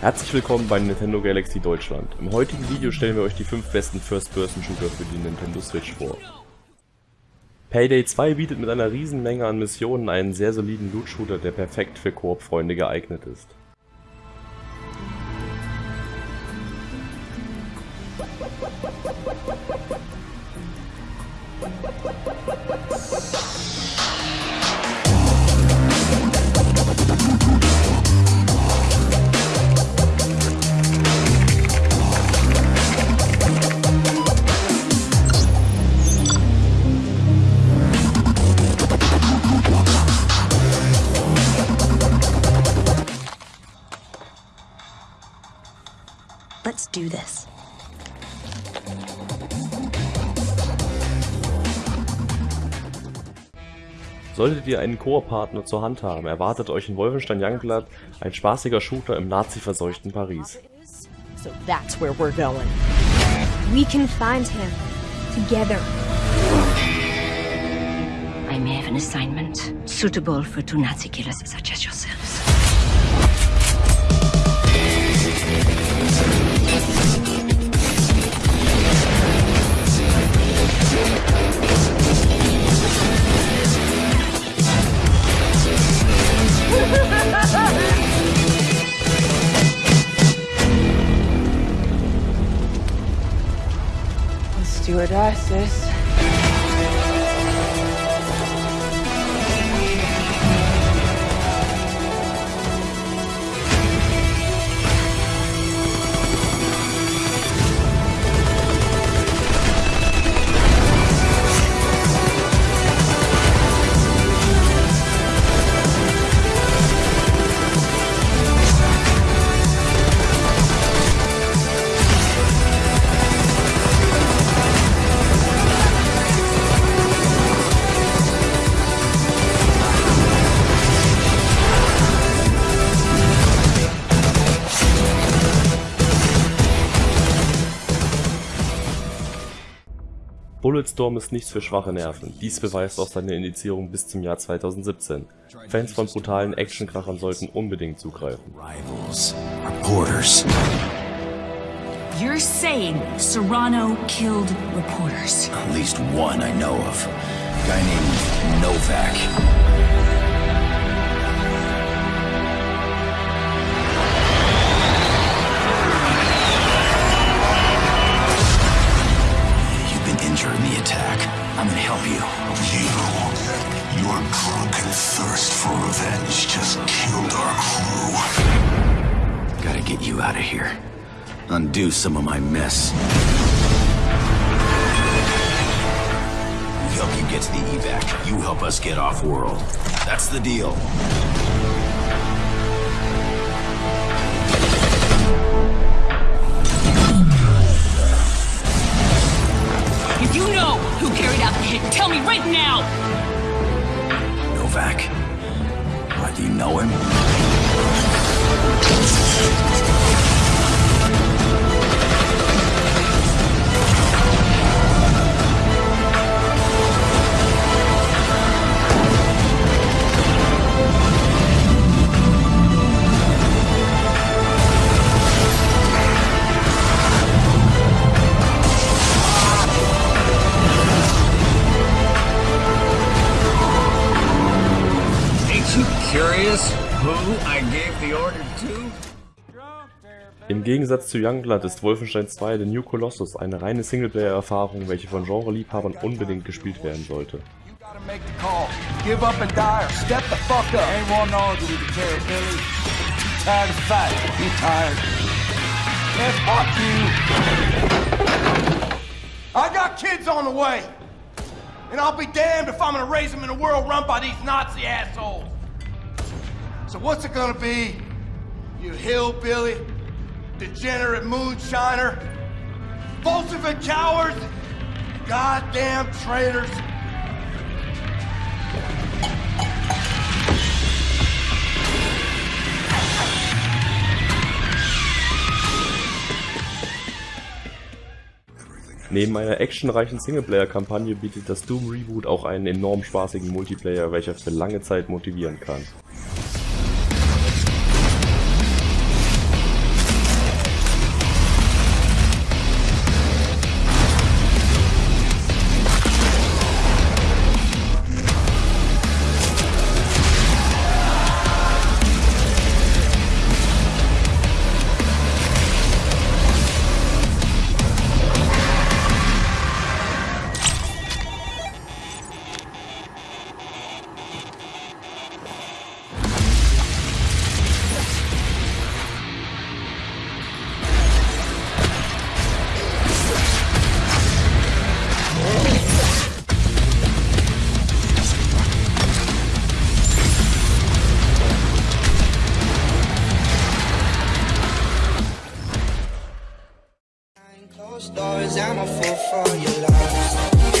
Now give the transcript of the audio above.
Herzlich willkommen bei Nintendo Galaxy Deutschland. Im heutigen Video stellen wir euch die 5 besten First-Person-Shooter für die Nintendo Switch vor. Payday 2 bietet mit einer riesen Menge an Missionen einen sehr soliden Loot-Shooter, der perfekt für Koop-Freunde geeignet ist. Let's do this. Solltet ihr einen Koop-Partner zur Hand haben, erwartet euch in Wolfenstein Youngblood ein spaßiger Shooter im nazi-verseuchten Paris. So that's where we're going. We can find him. Together. I may have an assignment suitable for two Nazi killers such as yourselves. Stewardesses. Bulletstorm ist nichts für schwache Nerven, dies beweist auch seine Indizierung bis zum Jahr 2017. Fans von brutalen Actionkrachern sollten unbedingt zugreifen. Rivals, reporters. You're saying Serrano killed reporters? At least one I know of. A guy named Novak. Your drunken thirst for revenge just killed our crew. Gotta get you out of here. Undo some of my mess. We help you get to the evac. You help us get off world. That's the deal. You curious who I gave the order to? Im Gegensatz zu Youngblood ist Wolfenstein 2 The New Colossus eine reine Singleplayer-Erfahrung, welche von Genre-Liebhabern unbedingt gespielt werden sollte. I got kids on the way. And I'll be damned if I'm gonna raise them in a world run by these Nazi assholes. So what's it gonna be? You hillbilly, degenerate moonshiner, Bolshevik cowards, goddamn traitors. Neben einer actionreichen Singleplayer-Kampagne bietet das Doom Reboot auch einen enorm spaßigen Multiplayer, welcher für lange Zeit motivieren kann. Close doors, I'm a fool for your lies.